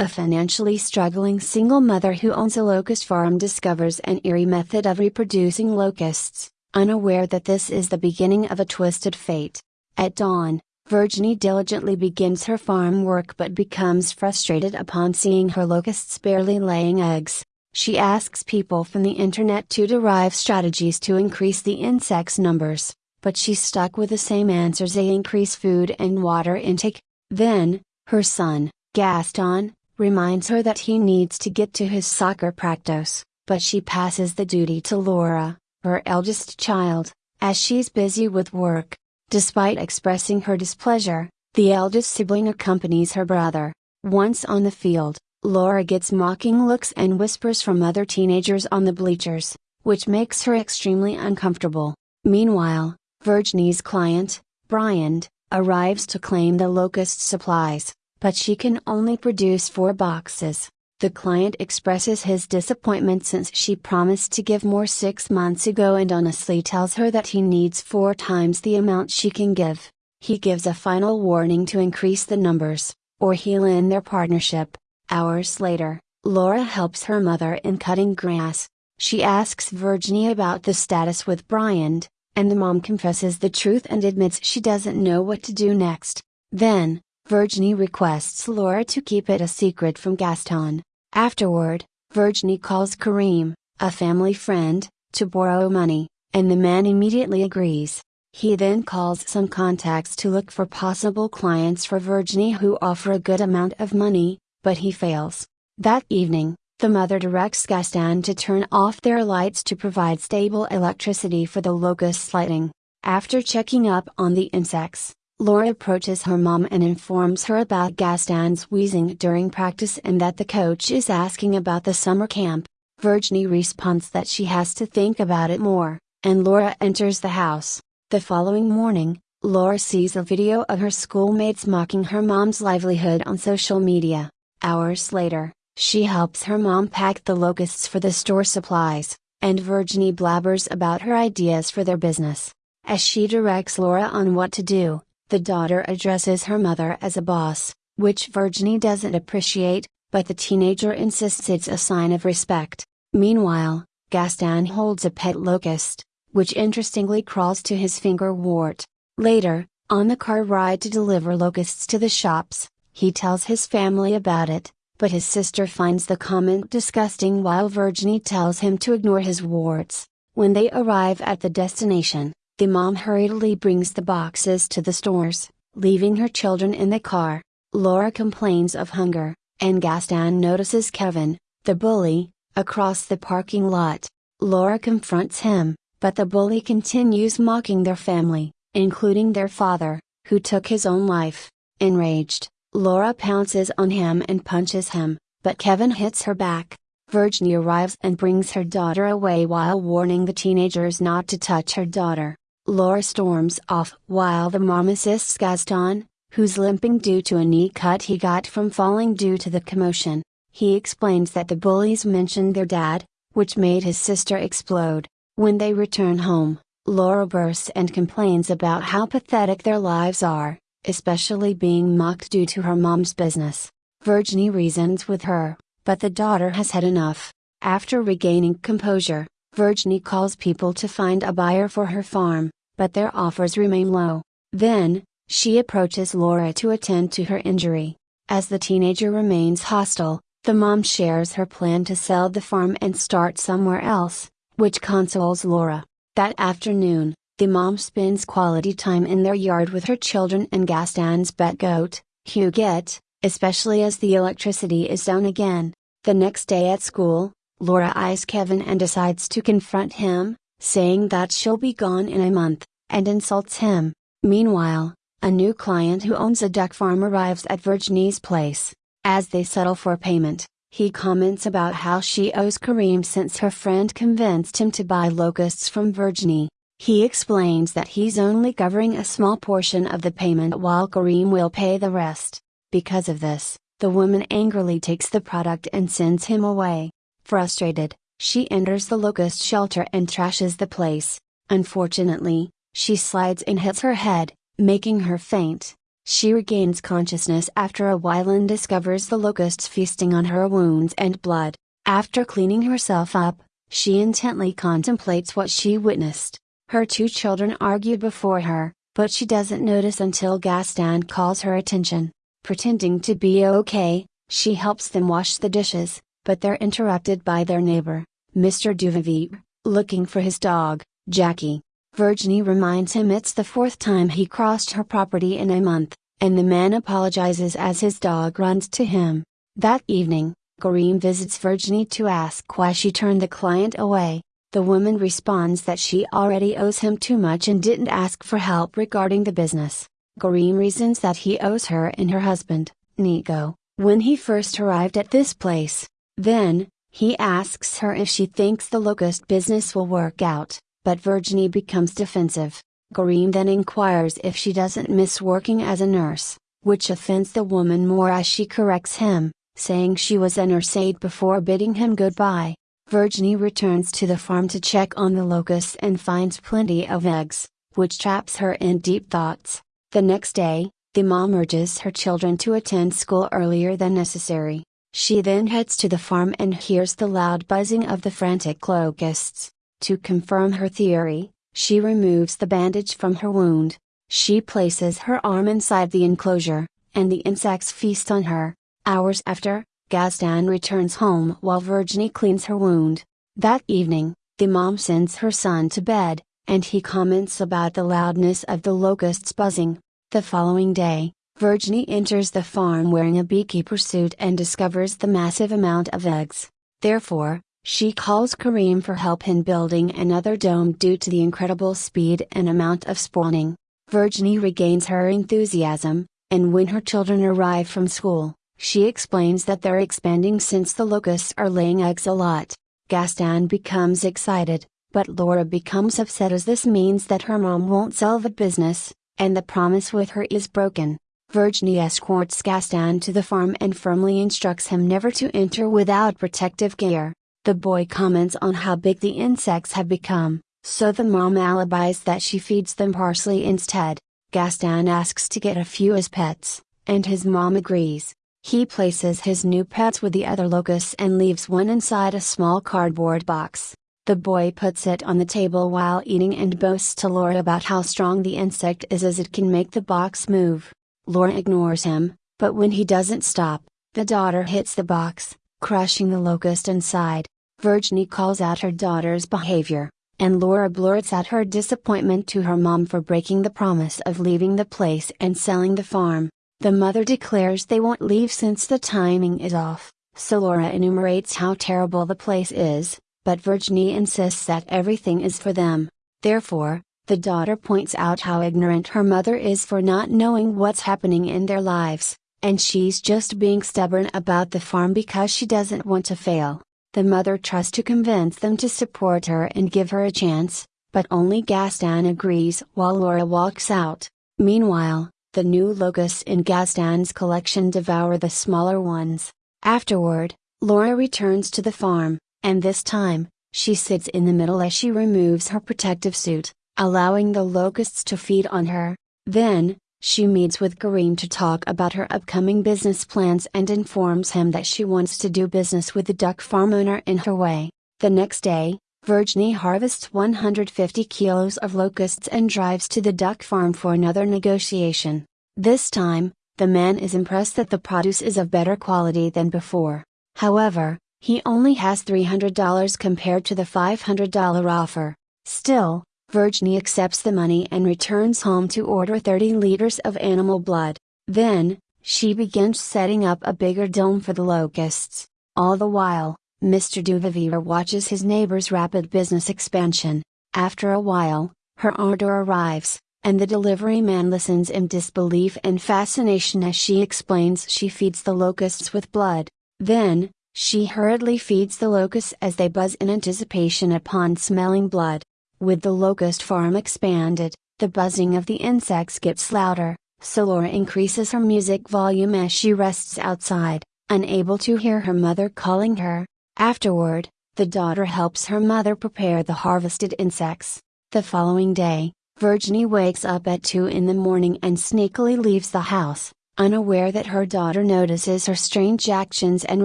A financially struggling single mother who owns a locust farm discovers an eerie method of reproducing locusts, unaware that this is the beginning of a twisted fate. At dawn, Virginie diligently begins her farm work but becomes frustrated upon seeing her locusts barely laying eggs. She asks people from the internet to derive strategies to increase the insects' numbers, but she's stuck with the same answers they increase food and water intake. Then, her son, Gaston, reminds her that he needs to get to his soccer practice, but she passes the duty to Laura, her eldest child, as she's busy with work. Despite expressing her displeasure, the eldest sibling accompanies her brother. Once on the field, Laura gets mocking looks and whispers from other teenagers on the bleachers, which makes her extremely uncomfortable. Meanwhile, Virginie's client, Brian, arrives to claim the locust supplies but she can only produce four boxes. The client expresses his disappointment since she promised to give more six months ago and honestly tells her that he needs four times the amount she can give. He gives a final warning to increase the numbers, or he'll end their partnership. Hours later, Laura helps her mother in cutting grass. She asks Virginie about the status with Brian, and the mom confesses the truth and admits she doesn't know what to do next. Then, Virginie requests Laura to keep it a secret from Gaston. Afterward, Virginie calls Karim, a family friend, to borrow money, and the man immediately agrees. He then calls some contacts to look for possible clients for Virginie who offer a good amount of money, but he fails. That evening, the mother directs Gaston to turn off their lights to provide stable electricity for the locust lighting. After checking up on the insects, Laura approaches her mom and informs her about Gaston's wheezing during practice and that the coach is asking about the summer camp. Virginie responds that she has to think about it more, and Laura enters the house. The following morning, Laura sees a video of her schoolmates mocking her mom's livelihood on social media. Hours later, she helps her mom pack the locusts for the store supplies, and Virginie blabbers about her ideas for their business. As she directs Laura on what to do, the daughter addresses her mother as a boss, which Virginie doesn't appreciate, but the teenager insists it's a sign of respect. Meanwhile, Gaston holds a pet locust, which interestingly crawls to his finger wart. Later, on the car ride to deliver locusts to the shops, he tells his family about it, but his sister finds the comment disgusting while Virginie tells him to ignore his warts. When they arrive at the destination, the mom hurriedly brings the boxes to the stores, leaving her children in the car. Laura complains of hunger, and Gaston notices Kevin, the bully, across the parking lot. Laura confronts him, but the bully continues mocking their family, including their father, who took his own life. Enraged, Laura pounces on him and punches him, but Kevin hits her back. Virginie arrives and brings her daughter away while warning the teenagers not to touch her daughter. Laura storms off while the mom assists Gaston, who's limping due to a knee cut he got from falling due to the commotion. He explains that the bullies mentioned their dad, which made his sister explode. When they return home, Laura bursts and complains about how pathetic their lives are, especially being mocked due to her mom's business. Virginie reasons with her, but the daughter has had enough. After regaining composure, Virginie calls people to find a buyer for her farm, but their offers remain low. Then, she approaches Laura to attend to her injury. As the teenager remains hostile, the mom shares her plan to sell the farm and start somewhere else, which consoles Laura. That afternoon, the mom spends quality time in their yard with her children and Gaston's pet goat, Huguette, especially as the electricity is down again. The next day at school, Laura eyes Kevin and decides to confront him, saying that she'll be gone in a month, and insults him. Meanwhile, a new client who owns a duck farm arrives at Virginie's place. As they settle for payment, he comments about how she owes Karim since her friend convinced him to buy locusts from Virginie. He explains that he's only covering a small portion of the payment while Karim will pay the rest. Because of this, the woman angrily takes the product and sends him away. Frustrated, she enters the locust shelter and trashes the place. Unfortunately, she slides and hits her head, making her faint. She regains consciousness after a while and discovers the locusts feasting on her wounds and blood. After cleaning herself up, she intently contemplates what she witnessed. Her two children argue before her, but she doesn't notice until Gaston calls her attention. Pretending to be okay, she helps them wash the dishes, but they're interrupted by their neighbor, Mr. Duvivier, looking for his dog, Jackie. Virginie reminds him it's the fourth time he crossed her property in a month, and the man apologizes as his dog runs to him. That evening, Karim visits Virginie to ask why she turned the client away. The woman responds that she already owes him too much and didn't ask for help regarding the business. Karim reasons that he owes her and her husband, Nico, when he first arrived at this place. Then, he asks her if she thinks the locust business will work out, but Virginie becomes defensive. Karim then inquires if she doesn't miss working as a nurse, which offends the woman more as she corrects him, saying she was a nurse aide before bidding him goodbye. Virginie returns to the farm to check on the locusts and finds plenty of eggs, which traps her in deep thoughts. The next day, the mom urges her children to attend school earlier than necessary. She then heads to the farm and hears the loud buzzing of the frantic locusts. To confirm her theory, she removes the bandage from her wound. She places her arm inside the enclosure, and the insects feast on her. Hours after, Gaston returns home while Virginie cleans her wound. That evening, the mom sends her son to bed, and he comments about the loudness of the locusts buzzing. The following day, Virginie enters the farm wearing a beekeeper suit and discovers the massive amount of eggs. Therefore, she calls Karim for help in building another dome due to the incredible speed and amount of spawning. Virginie regains her enthusiasm, and when her children arrive from school, she explains that they're expanding since the locusts are laying eggs a lot. Gaston becomes excited, but Laura becomes upset as this means that her mom won't sell the business, and the promise with her is broken. Virginie escorts Gaston to the farm and firmly instructs him never to enter without protective gear. The boy comments on how big the insects have become, so the mom alibis that she feeds them parsley instead. Gaston asks to get a few as pets, and his mom agrees. He places his new pets with the other locusts and leaves one inside a small cardboard box. The boy puts it on the table while eating and boasts to Laura about how strong the insect is as it can make the box move. Laura ignores him, but when he doesn't stop, the daughter hits the box, crushing the locust inside. Virginie calls out her daughter's behavior, and Laura blurts out her disappointment to her mom for breaking the promise of leaving the place and selling the farm. The mother declares they won't leave since the timing is off, so Laura enumerates how terrible the place is, but Virginie insists that everything is for them. Therefore, the daughter points out how ignorant her mother is for not knowing what's happening in their lives, and she's just being stubborn about the farm because she doesn't want to fail. The mother tries to convince them to support her and give her a chance, but only Gaston agrees while Laura walks out. Meanwhile, the new locusts in Gaston's collection devour the smaller ones. Afterward, Laura returns to the farm, and this time, she sits in the middle as she removes her protective suit allowing the locusts to feed on her. Then, she meets with Karim to talk about her upcoming business plans and informs him that she wants to do business with the duck farm owner in her way. The next day, Virginie harvests 150 kilos of locusts and drives to the duck farm for another negotiation. This time, the man is impressed that the produce is of better quality than before. However, he only has $300 compared to the $500 offer. Still, Virginie accepts the money and returns home to order 30 liters of animal blood. Then, she begins setting up a bigger dome for the locusts. All the while, Mr. Duvivier watches his neighbor's rapid business expansion. After a while, her order arrives, and the delivery man listens in disbelief and fascination as she explains she feeds the locusts with blood. Then, she hurriedly feeds the locusts as they buzz in anticipation upon smelling blood. With the locust farm expanded, the buzzing of the insects gets louder, so Laura increases her music volume as she rests outside, unable to hear her mother calling her. Afterward, the daughter helps her mother prepare the harvested insects. The following day, Virginie wakes up at 2 in the morning and sneakily leaves the house, unaware that her daughter notices her strange actions and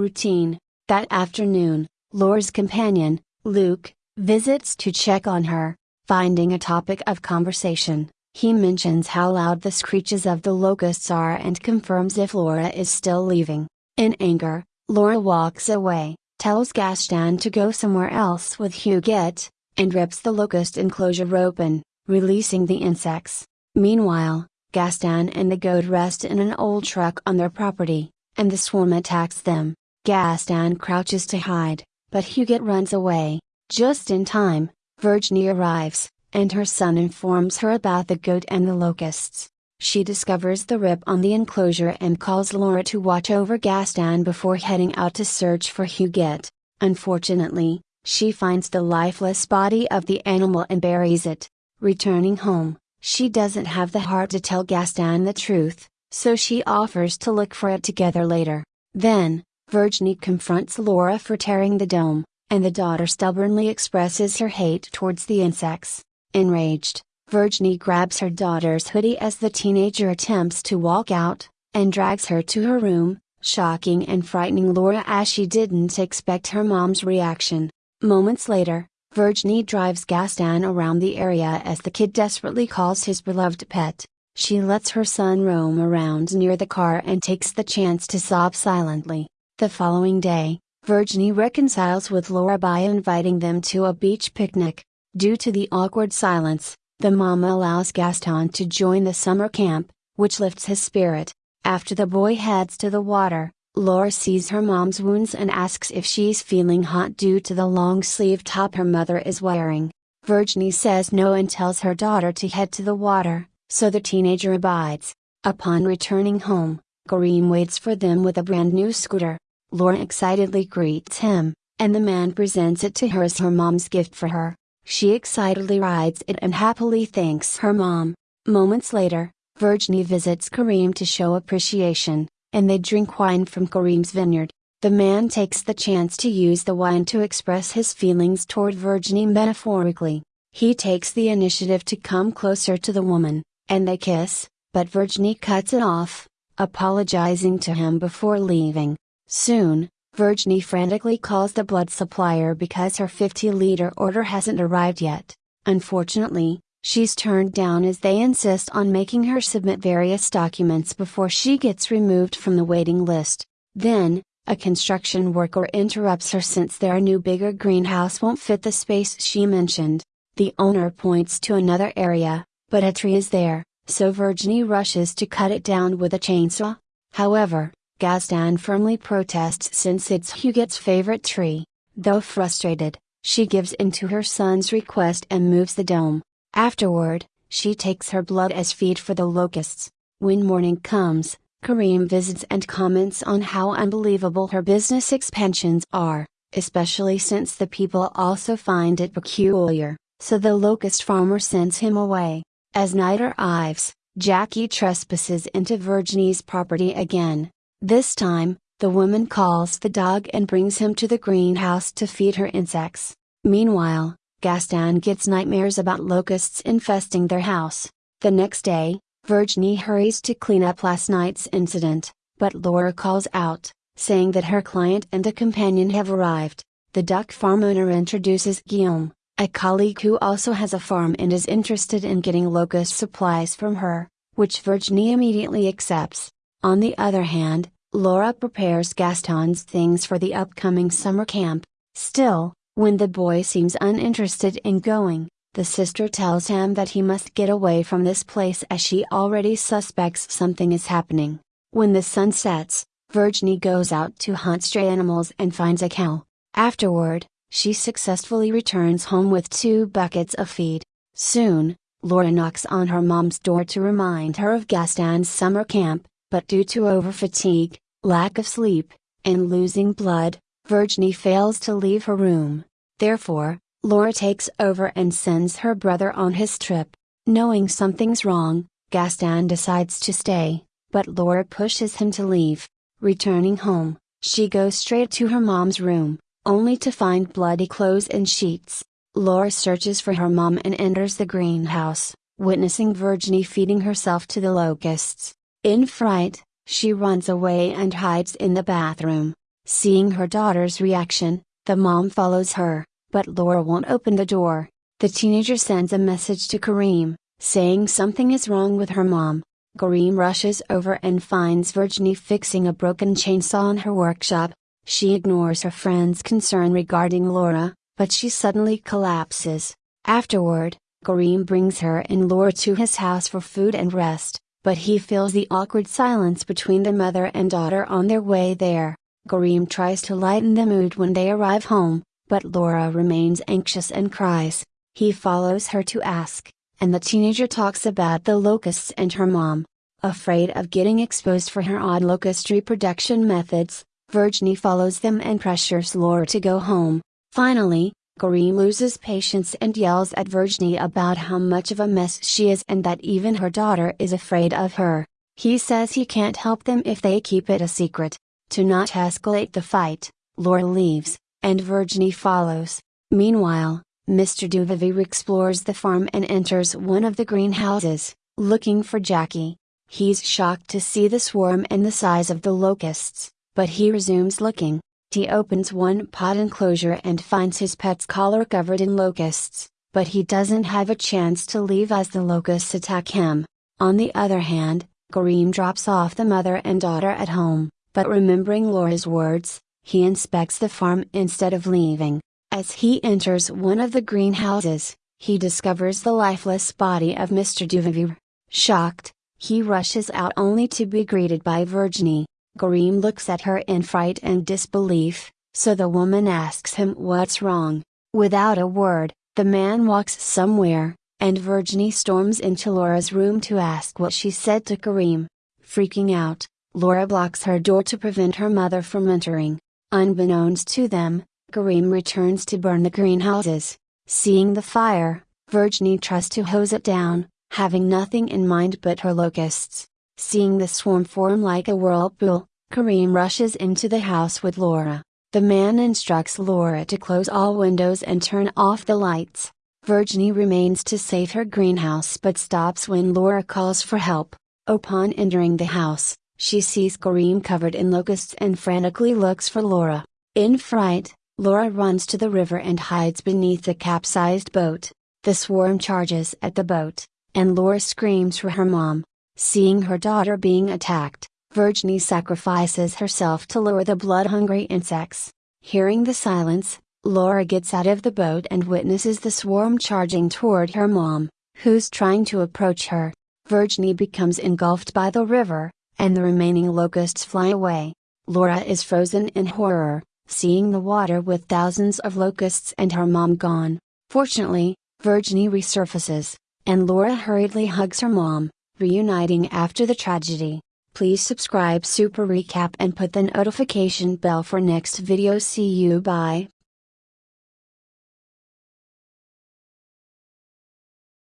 routine. That afternoon, Laura's companion, Luke, visits to check on her, finding a topic of conversation. He mentions how loud the screeches of the locusts are and confirms if Laura is still leaving. In anger, Laura walks away, tells Gaston to go somewhere else with Huguette, and rips the locust enclosure open, releasing the insects. Meanwhile, Gaston and the goat rest in an old truck on their property, and the swarm attacks them. Gaston crouches to hide, but Huguette runs away. Just in time, Virginie arrives, and her son informs her about the goat and the locusts. She discovers the rip on the enclosure and calls Laura to watch over Gaston before heading out to search for Huguette. Unfortunately, she finds the lifeless body of the animal and buries it. Returning home, she doesn't have the heart to tell Gaston the truth, so she offers to look for it together later. Then, Virginie confronts Laura for tearing the dome, and the daughter stubbornly expresses her hate towards the insects. Enraged, Virginie grabs her daughter's hoodie as the teenager attempts to walk out, and drags her to her room, shocking and frightening Laura as she didn't expect her mom's reaction. Moments later, Virginie drives Gaston around the area as the kid desperately calls his beloved pet. She lets her son roam around near the car and takes the chance to sob silently. The following day, Virginie reconciles with Laura by inviting them to a beach picnic. Due to the awkward silence, the mama allows Gaston to join the summer camp, which lifts his spirit. After the boy heads to the water, Laura sees her mom's wounds and asks if she's feeling hot due to the long sleeve top her mother is wearing. Virginie says no and tells her daughter to head to the water, so the teenager abides. Upon returning home, Karim waits for them with a brand new scooter. Laura excitedly greets him, and the man presents it to her as her mom's gift for her. She excitedly rides it and happily thanks her mom. Moments later, Virginie visits Karim to show appreciation, and they drink wine from Karim's vineyard. The man takes the chance to use the wine to express his feelings toward Virginie metaphorically. He takes the initiative to come closer to the woman, and they kiss, but Virginie cuts it off, apologizing to him before leaving. Soon, Virginie frantically calls the blood supplier because her 50 liter order hasn't arrived yet. Unfortunately, she's turned down as they insist on making her submit various documents before she gets removed from the waiting list. Then, a construction worker interrupts her since their new bigger greenhouse won't fit the space she mentioned. The owner points to another area, but a tree is there, so Virginie rushes to cut it down with a chainsaw. However, Gaston firmly protests since it's Huguette's favorite tree. Though frustrated, she gives in to her son's request and moves the dome. Afterward, she takes her blood as feed for the locusts. When morning comes, Karim visits and comments on how unbelievable her business expansions are, especially since the people also find it peculiar, so the locust farmer sends him away. As night arrives, Jackie trespasses into Virginie's property again, this time, the woman calls the dog and brings him to the greenhouse to feed her insects. Meanwhile, Gaston gets nightmares about locusts infesting their house. The next day, Virginie hurries to clean up last night's incident, but Laura calls out, saying that her client and a companion have arrived. The duck farm owner introduces Guillaume, a colleague who also has a farm and is interested in getting locust supplies from her, which Virginie immediately accepts. On the other hand, Laura prepares Gaston's things for the upcoming summer camp. Still, when the boy seems uninterested in going, the sister tells him that he must get away from this place as she already suspects something is happening. When the sun sets, Virginie goes out to hunt stray animals and finds a cow. Afterward, she successfully returns home with two buckets of feed. Soon, Laura knocks on her mom's door to remind her of Gaston's summer camp, but due to overfatigue, lack of sleep, and losing blood, Virginie fails to leave her room. Therefore, Laura takes over and sends her brother on his trip. Knowing something's wrong, Gaston decides to stay, but Laura pushes him to leave. Returning home, she goes straight to her mom's room, only to find bloody clothes and sheets. Laura searches for her mom and enters the greenhouse, witnessing Virginie feeding herself to the locusts. In fright, she runs away and hides in the bathroom. Seeing her daughter's reaction, the mom follows her, but Laura won't open the door. The teenager sends a message to Karim, saying something is wrong with her mom. Karim rushes over and finds Virginie fixing a broken chainsaw in her workshop. She ignores her friend's concern regarding Laura, but she suddenly collapses. Afterward, Karim brings her and Laura to his house for food and rest, but he feels the awkward silence between the mother and daughter on their way there. Karim tries to lighten the mood when they arrive home, but Laura remains anxious and cries. He follows her to ask, and the teenager talks about the locusts and her mom. Afraid of getting exposed for her odd locust reproduction methods, Virginie follows them and pressures Laura to go home. Finally, Karim loses patience and yells at Virginie about how much of a mess she is and that even her daughter is afraid of her. He says he can't help them if they keep it a secret. To not escalate the fight, Laura leaves, and Virginie follows. Meanwhile, Mr. Duvivier explores the farm and enters one of the greenhouses, looking for Jackie. He's shocked to see the swarm and the size of the locusts, but he resumes looking. He opens one pot enclosure and finds his pet's collar covered in locusts, but he doesn't have a chance to leave as the locusts attack him. On the other hand, Karim drops off the mother and daughter at home. But remembering Laura's words, he inspects the farm instead of leaving. As he enters one of the greenhouses, he discovers the lifeless body of Mr. Duvivier. Shocked, he rushes out only to be greeted by Virginie. Karim looks at her in fright and disbelief, so the woman asks him what's wrong. Without a word, the man walks somewhere, and Virginie storms into Laura's room to ask what she said to Karim. Freaking out, Laura blocks her door to prevent her mother from entering. Unbeknownst to them, Karim returns to burn the greenhouses. Seeing the fire, Virginie tries to hose it down, having nothing in mind but her locusts. Seeing the swarm form like a whirlpool, Karim rushes into the house with Laura. The man instructs Laura to close all windows and turn off the lights. Virginie remains to save her greenhouse but stops when Laura calls for help. Upon entering the house, she sees Karim covered in locusts and frantically looks for Laura. In fright, Laura runs to the river and hides beneath the capsized boat. The swarm charges at the boat, and Laura screams for her mom. Seeing her daughter being attacked, Virginie sacrifices herself to lure the blood-hungry insects. Hearing the silence, Laura gets out of the boat and witnesses the swarm charging toward her mom, who's trying to approach her. Virginie becomes engulfed by the river, and the remaining locusts fly away. Laura is frozen in horror, seeing the water with thousands of locusts and her mom gone. Fortunately, Virginie resurfaces, and Laura hurriedly hugs her mom, reuniting after the tragedy. Please subscribe Super Recap and put the notification bell for next video. See you bye.